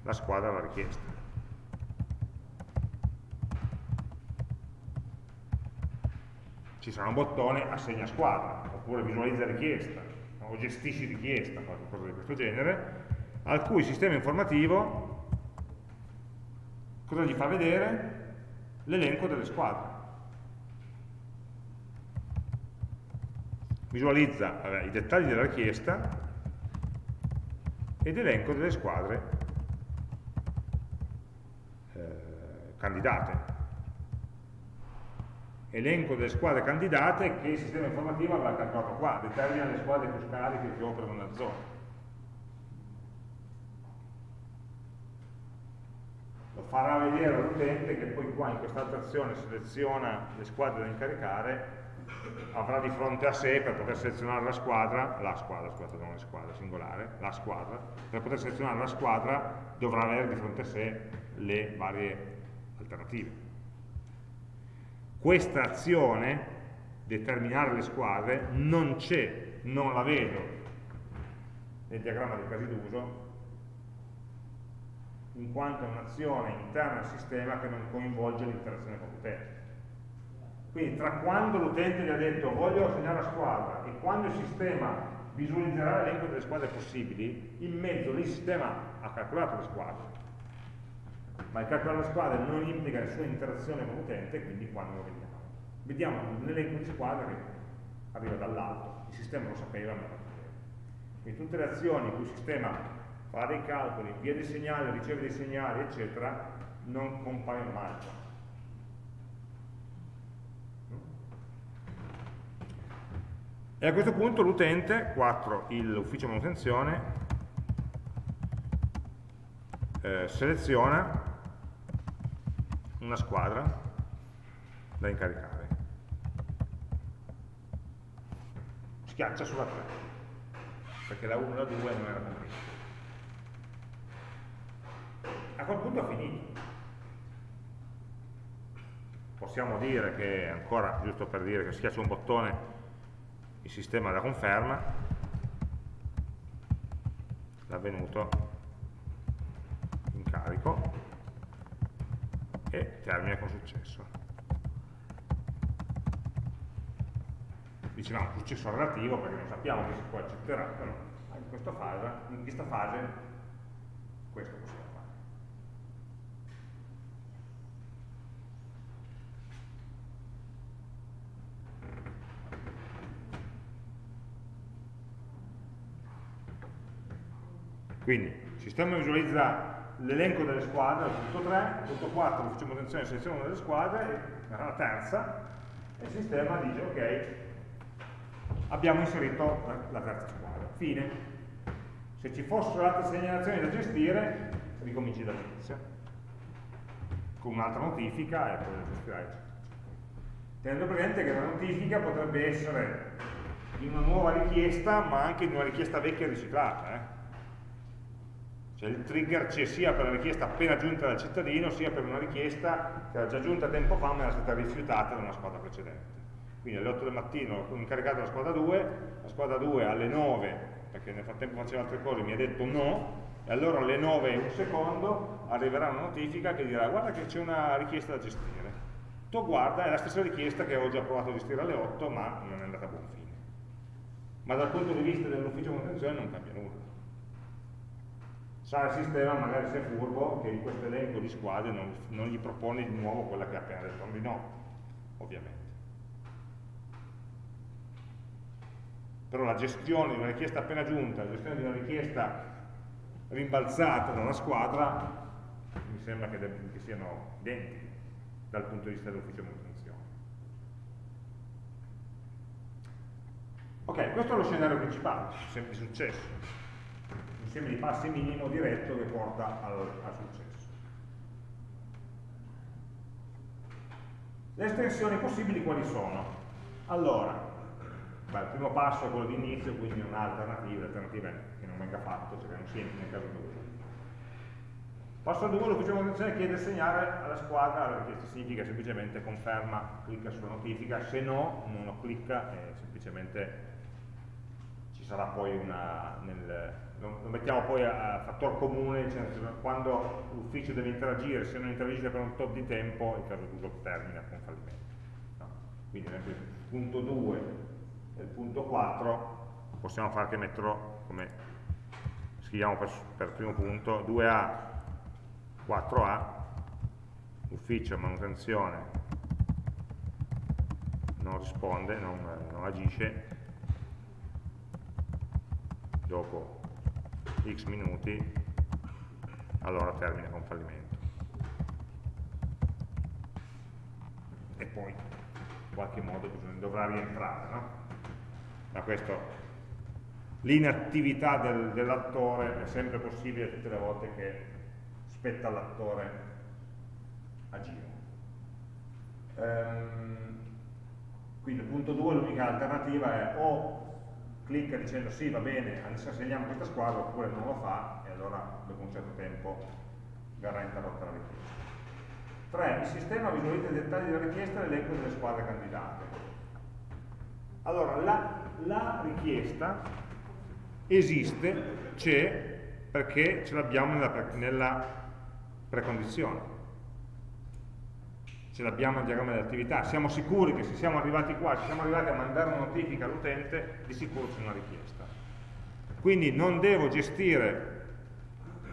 la squadra alla richiesta. ci sarà un bottone assegna squadra, oppure visualizza richiesta, o gestisci richiesta, qualcosa di questo genere, al cui sistema informativo cosa gli fa vedere? L'elenco delle squadre. Visualizza vabbè, i dettagli della richiesta ed elenco delle squadre eh, candidate elenco delle squadre candidate che il sistema informativo avrà calcolato qua, determina le squadre più scariche che operano nella zona. Farà vedere all'utente che poi qua in quest'altra azione seleziona le squadre da incaricare, avrà di fronte a sé per poter selezionare la squadra, la squadra, scusate, non la squadra, singolare, la squadra, per poter selezionare la squadra dovrà avere di fronte a sé le varie alternative. Questa azione, determinare le squadre, non c'è, non la vedo nel diagramma dei casi d'uso, in quanto è un'azione interna al sistema che non coinvolge l'interazione con l'utente. Quindi tra quando l'utente gli ha detto voglio assegnare la squadra e quando il sistema visualizzerà l'elenco delle squadre possibili, in mezzo lì il sistema ha calcolato le squadre ma il calcolo della squadra non implica nessuna interazione con l'utente, quindi quando lo vediamo? Vediamo un elenco di squadre che arriva dall'alto, il sistema lo sapeva, ma lo sapeva. Quindi tutte le azioni in cui il sistema fa dei calcoli, invia dei segnali, riceve dei segnali, eccetera, non compaiono mai. E a questo punto l'utente, 4, l'ufficio manutenzione, eh, seleziona una squadra da incaricare. Schiaccia sulla 3, perché la 1 e la 2 non era completa. A quel punto ha finito. Possiamo dire che, ancora giusto per dire che schiaccia un bottone, il sistema la conferma, l'avvenuto in carico, e termina con successo. Dicevamo successo relativo perché non sappiamo che si può accetterà, però in questa fase, in questa fase questo possiamo fare. Quindi il sistema visualizza l'elenco delle squadre, punto 3, punto 4 l'ufficio manutenzione seleziona delle squadre, la terza, e il sistema dice ok, abbiamo inserito la, terza squadra. Fine. Se ci fossero altre segnalazioni da gestire, ricominci dall'inizio con un'altra notifica e poi la gestirai. Tenendo presente che la notifica potrebbe essere in una nuova richiesta ma anche in una richiesta vecchia riciclata. Eh? Cioè il trigger c'è sia per la richiesta appena giunta dal cittadino, sia per una richiesta che era già giunta tempo fa ma era stata rifiutata da una squadra precedente. Quindi alle 8 del mattino ho incaricato la squadra 2, la squadra 2 alle 9, perché nel frattempo faceva altre cose, mi ha detto no, e allora alle 9 e un secondo arriverà una notifica che dirà guarda che c'è una richiesta da gestire. Tu guarda, è la stessa richiesta che avevo già provato a gestire alle 8, ma non è andata a buon fine. Ma dal punto di vista dell'ufficio manutenzione non cambia nulla sa il sistema, magari se è furbo, che in questo elenco di squadre non, non gli propone di nuovo quella che ha appena detto di no, ovviamente. Però la gestione di una richiesta appena giunta, la gestione di una richiesta rimbalzata da una squadra, mi sembra che, che siano identiche dal punto di vista dell'ufficio manutenzione. Ok, questo è lo scenario principale, sempre successo insieme di passi minimo diretto che porta al, al successo. Le estensioni possibili quali sono? Allora, beh, il primo passo è quello di inizio, quindi un'alternativa, l'alternativa che non venga fatto, cioè che non sia nel caso 2. Passo 2, l'ufficio di manutenzione chiede segnare alla squadra la richiesta, significa semplicemente conferma, clicca sulla notifica, se no non lo clicca e semplicemente ci sarà poi una, nel, lo, lo mettiamo poi a, a fattor comune, cioè quando l'ufficio deve interagire, se non interagisce per un tot di tempo, il caso d'uso termina con fallimento. No. quindi il punto 2 e il punto 4 possiamo fare che metterlo come scriviamo per, per primo punto 2A 4A ufficio manutenzione non risponde, non, non agisce dopo x minuti allora termina con fallimento e poi in qualche modo bisogna, dovrà rientrare no? da questo l'inattività del, dell'attore è sempre possibile tutte le volte che spetta all'attore agire ehm, quindi il punto 2 l'unica alternativa è o clicca dicendo sì va bene, adesso assegniamo questa squadra oppure non lo fa e allora dopo un certo tempo verrà interrotta la richiesta. 3. Il sistema visualizza i dettagli della richiesta e l'elenco delle squadre candidate. Allora, la, la richiesta esiste, c'è, perché ce l'abbiamo nella, nella precondizione. Ce l'abbiamo nel diagramma dell'attività. Siamo sicuri che se siamo arrivati qua, se siamo arrivati a mandare una notifica all'utente, di sicuro c'è una richiesta. Quindi non devo gestire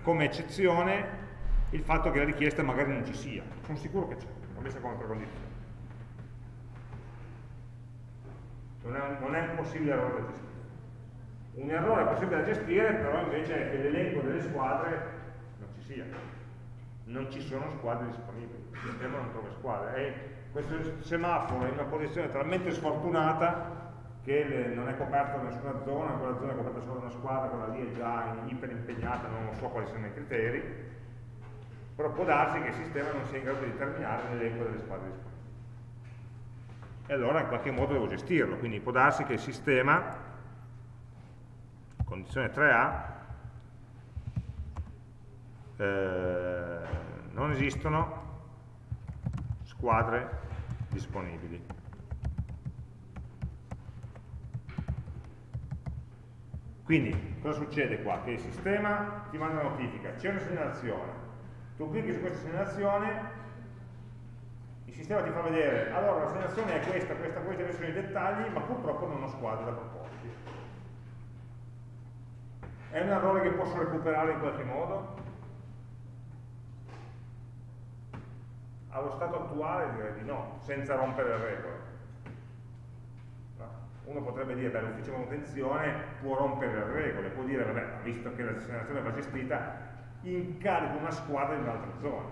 come eccezione il fatto che la richiesta magari non ci sia. Sono sicuro che c'è, l'ho messa come precondizione. Non è, non è possibile errore da gestire. Un errore possibile da gestire però invece è che l'elenco delle squadre non ci sia. Non ci sono squadre disponibili, il sistema non trova squadre. E questo semaforo è in una posizione talmente sfortunata che le, non è coperta da nessuna zona, quella zona è coperta solo da una squadra, quella lì è già iper impegnata, non so quali sono i criteri, però può darsi che il sistema non sia in grado di determinare l'elenco delle squadre disponibili. E allora in qualche modo devo gestirlo, quindi può darsi che il sistema, condizione 3A, eh, non esistono squadre disponibili. Quindi cosa succede qua? Che il sistema ti manda una notifica, c'è una segnalazione, tu clicchi su questa segnalazione, il sistema ti fa vedere, allora la segnalazione è questa, questa, questa, questi sono i dettagli, ma purtroppo non ho squadre da proporti. È un errore che posso recuperare in qualche modo? Allo stato attuale direi di no, senza rompere le regole. Uno potrebbe dire, beh, l'ufficio manutenzione può rompere le regole, può dire, vabbè, visto che la segnalazione va gestita, incarico una squadra in un'altra zona.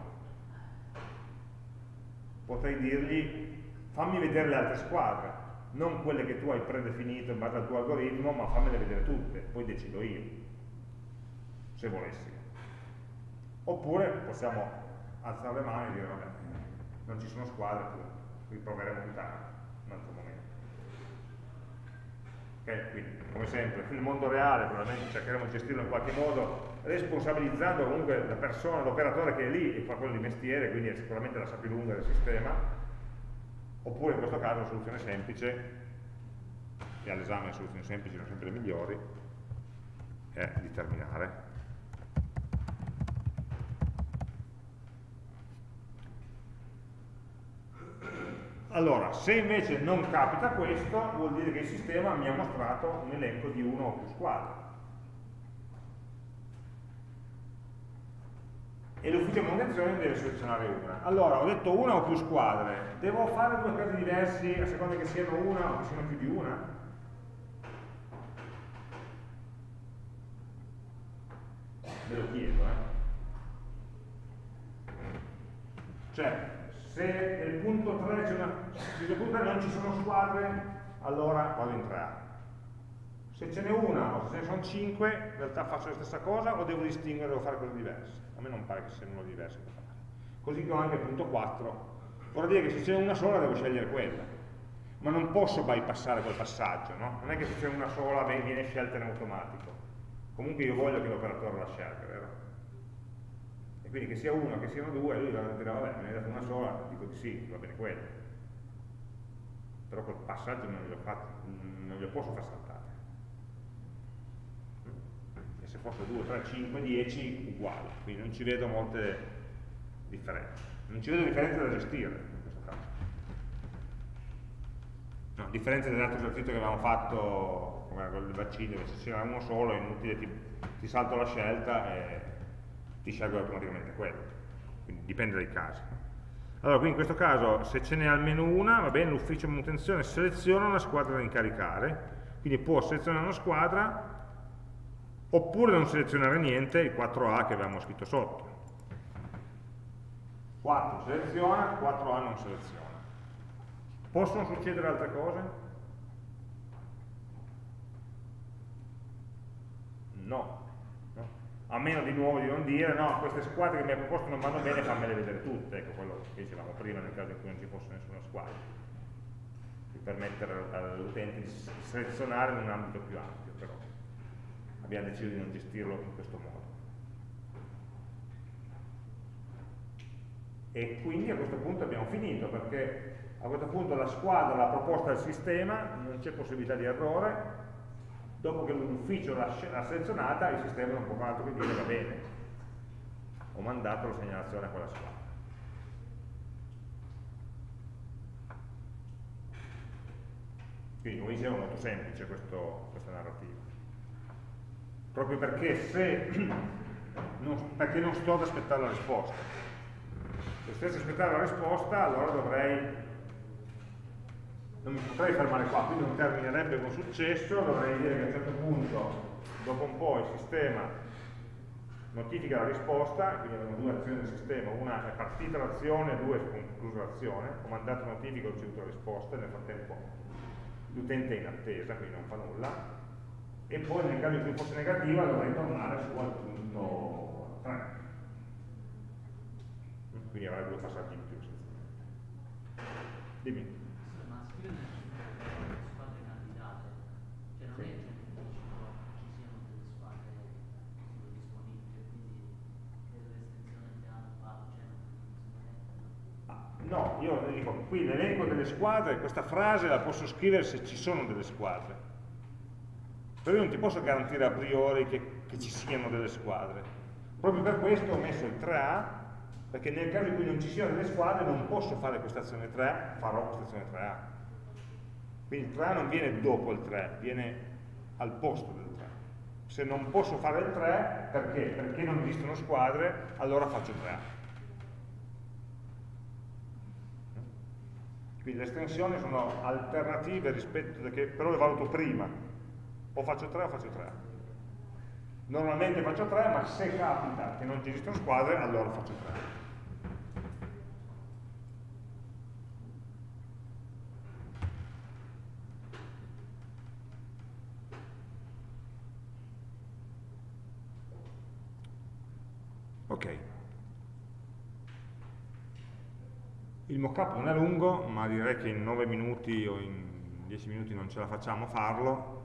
Potrei dirgli, fammi vedere le altre squadre, non quelle che tu hai predefinito in base al tuo algoritmo, ma fammele vedere tutte, poi decido io, se volessi. Oppure possiamo alzare le mani e dire, vabbè, non ci sono squadre, riproveremo più tardi, un altro momento. Okay? Quindi, come sempre, nel mondo reale probabilmente cercheremo di gestirlo in qualche modo, responsabilizzando comunque la persona, l'operatore che è lì e fa quello di mestiere, quindi è sicuramente la sa più lunga del sistema, oppure in questo caso una soluzione semplice, e all'esame le soluzioni semplici sono sempre le migliori, è di terminare. Allora, se invece non capita questo, vuol dire che il sistema mi ha mostrato un elenco di uno o più squadre. E l'ufficio manutenzione deve selezionare una. Allora, ho detto una o più squadre, devo fare due casi diversi a seconda che siano una o che siano più di una? Ve lo chiedo, eh. Cioè, se nel punto 3 c'è una, nel punto 3 non ci sono squadre, allora vado in 3A. Se ce n'è una o se ce ne sono 5, in realtà faccio la stessa cosa o devo distinguere, devo fare cose diverse. A me non pare che siano da fare. Così come anche il punto 4. Vorrà dire che se c'è una sola devo scegliere quella. Ma non posso bypassare quel passaggio, no? Non è che se c'è una sola viene scelta in automatico. Comunque io voglio che l'operatore la scelga, vero? Quindi che sia uno, che siano due, lui dire, vabbè, me ne hai dato una sola, dico di sì, va bene quello. Però quel passaggio non glielo, fatto, non glielo posso far saltare. E se fosse 2, 3, 5, 10, uguale. Quindi non ci vedo molte differenze. Non ci vedo differenze da gestire in questo caso. No, a differenza dell'altro esercizio che avevamo fatto, come quello del vaccino, dove se c'era uno solo è inutile, ti, ti salto la scelta e ti scelgo automaticamente quello. Quindi dipende dai casi. Allora, qui in questo caso, se ce n'è almeno una, va bene, l'ufficio manutenzione seleziona una squadra da incaricare, quindi può selezionare una squadra oppure non selezionare niente, il 4A che avevamo scritto sotto. 4 seleziona, 4A non seleziona. Possono succedere altre cose? No. A meno di nuovo di non dire, no, queste squadre che mi hai proposto non vanno bene, fammele vedere tutte, ecco quello che dicevamo prima nel caso in cui non ci fosse nessuna squadra, per permettere all'utente di selezionare in un ambito più ampio, però abbiamo deciso di non gestirlo in questo modo. E quindi a questo punto abbiamo finito, perché a questo punto la squadra l'ha proposta al sistema, non c'è possibilità di errore, dopo che l'ufficio l'ha selezionata il sistema non può fare altro che dire va bene, ho mandato la segnalazione a quella squadra. Quindi come dicevo è molto semplice questo, questa narrativa. Proprio perché se non, perché non sto ad aspettare la risposta. Se stessi aspettare la risposta allora dovrei non mi potrei fermare qua, quindi non terminerebbe con successo, dovrei dire che a un certo punto, dopo un po' il sistema notifica la risposta, quindi abbiamo due azioni del sistema, una è partita l'azione, due è conclusa l'azione, ho mandato notifica, ho ricevuto la risposta, nel frattempo l'utente è in attesa, quindi non fa nulla, e poi nel caso in cui fosse negativa dovrei tornare su al punto 3. Quindi avrei due passaggi in più. Dimmi. Io dico, qui l'elenco delle squadre, questa frase la posso scrivere se ci sono delle squadre. Però io non ti posso garantire a priori che, che ci siano delle squadre. Proprio per questo ho messo il 3A, perché nel caso in cui non ci siano delle squadre non posso fare questa azione 3A, farò questa azione 3A. Quindi il 3A non viene dopo il 3, viene al posto del 3. Se non posso fare il 3, perché? Perché non esistono squadre, allora faccio 3A. Quindi le estensioni sono alternative rispetto a che però le valuto prima. O faccio 3 o faccio 3. Normalmente faccio 3, ma se capita che non ci esistono squadre, allora faccio 3. Ok. Il mockup non è lungo, ma direi che in 9 minuti o in 10 minuti non ce la facciamo a farlo,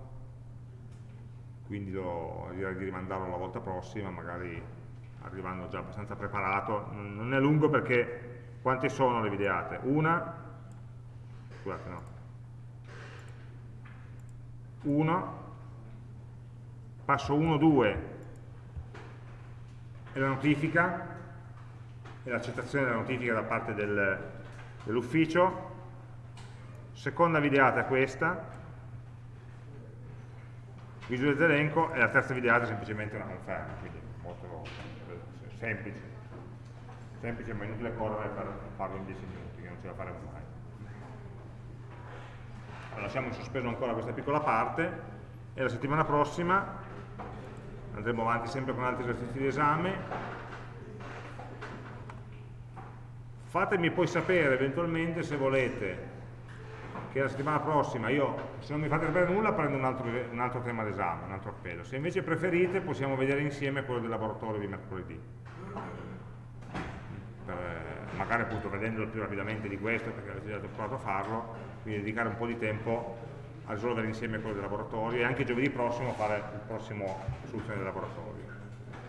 quindi lo, direi di rimandarlo la volta prossima, magari arrivando già abbastanza preparato. Non è lungo perché quante sono le videate? Una, scusate no, uno, passo 1, 2 e la notifica, e l'accettazione della notifica da parte del, dell'ufficio, seconda videata è questa, visualizza elenco e la terza videata è semplicemente una conferma, quindi molto semplice, semplice ma inutile correre per farlo in 10 minuti, che non ce la faremo mai. Allora, lasciamo in sospeso ancora questa piccola parte e la settimana prossima andremo avanti sempre con altri esercizi di esame fatemi poi sapere eventualmente se volete che la settimana prossima io, se non mi fate sapere nulla, prendo un altro, un altro tema d'esame, un altro appello. Se invece preferite possiamo vedere insieme quello del laboratorio di mercoledì. Per, magari appunto vedendolo più rapidamente di questo, perché avete già provato a farlo, quindi dedicare un po' di tempo a risolvere insieme quello del laboratorio e anche giovedì prossimo fare il prossimo soluzione del laboratorio.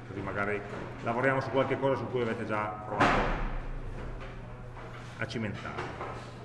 Così magari lavoriamo su qualche cosa su cui avete già provato a cimentare.